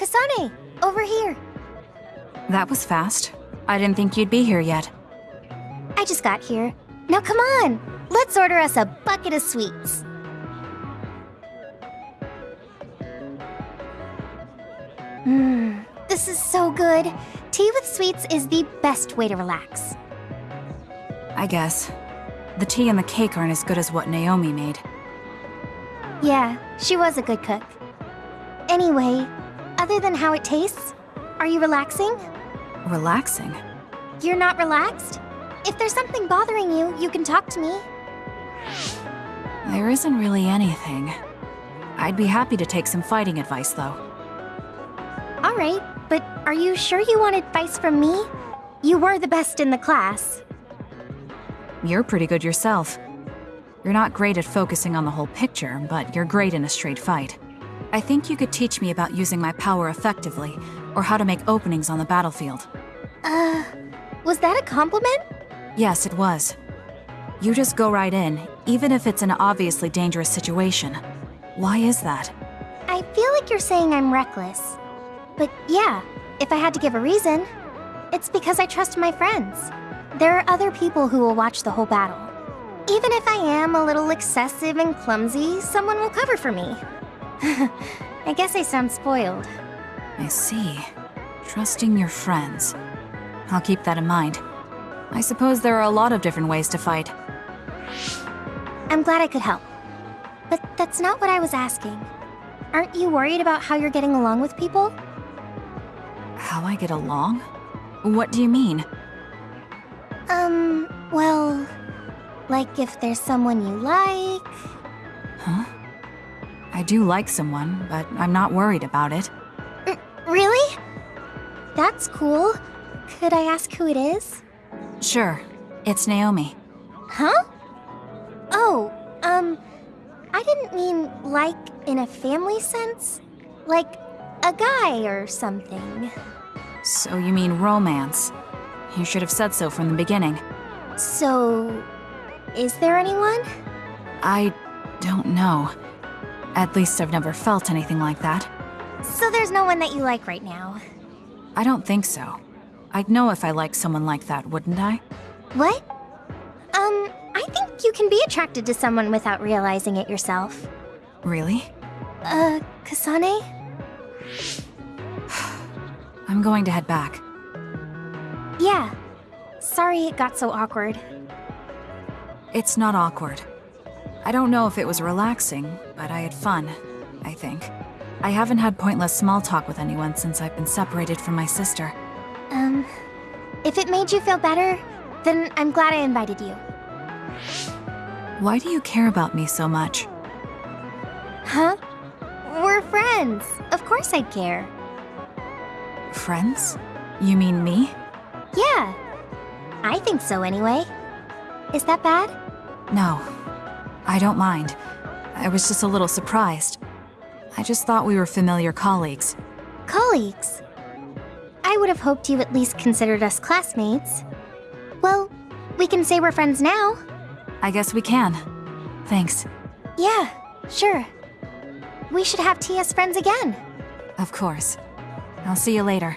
Kasane, over here. That was fast. I didn't think you'd be here yet. I just got here. Now come on, let's order us a bucket of sweets. Mmm, this is so good. Tea with sweets is the best way to relax. I guess. The tea and the cake aren't as good as what Naomi made. Yeah, she was a good cook. Anyway, other than how it tastes, are you relaxing? Relaxing? You're not relaxed? If there's something bothering you, you can talk to me. There isn't really anything. I'd be happy to take some fighting advice, though. Alright, but are you sure you want advice from me? You were the best in the class. You're pretty good yourself. You're not great at focusing on the whole picture, but you're great in a straight fight. I think you could teach me about using my power effectively, or how to make openings on the battlefield. Uh, was that a compliment? Yes, it was. You just go right in, even if it's an obviously dangerous situation. Why is that? I feel like you're saying I'm reckless. But yeah, if I had to give a reason, it's because I trust my friends. There are other people who will watch the whole battle. Even if I am a little excessive and clumsy, someone will cover for me. I guess I sound spoiled. I see. Trusting your friends. I'll keep that in mind. I suppose there are a lot of different ways to fight. I'm glad I could help. But that's not what I was asking. Aren't you worried about how you're getting along with people? How I get along? What do you mean? Um, well... Like if there's someone you like... Huh? I do like someone, but I'm not worried about it. R really? That's cool. Could I ask who it is? Sure. It's Naomi. Huh? Oh, um... I didn't mean like in a family sense. Like a guy or something. So you mean romance. You should have said so from the beginning. So... Is there anyone? I don't know. At least I've never felt anything like that. So there's no one that you like right now? I don't think so. I'd know if I liked someone like that, wouldn't I? What? Um, I think you can be attracted to someone without realizing it yourself. Really? Uh, Kasane? I'm going to head back. Yeah. Sorry it got so awkward. It's not awkward. I don't know if it was relaxing, but I had fun, I think. I haven't had pointless small talk with anyone since I've been separated from my sister. Um, if it made you feel better, then I'm glad I invited you. Why do you care about me so much? Huh? We're friends. Of course I'd care. Friends? You mean me? Yeah. I think so anyway. Is that bad? No. I don't mind. I was just a little surprised. I just thought we were familiar colleagues. Colleagues? I would have hoped you at least considered us classmates. Well, we can say we're friends now. I guess we can. Thanks. Yeah, sure. We should have tea as friends again. Of course. I'll see you later.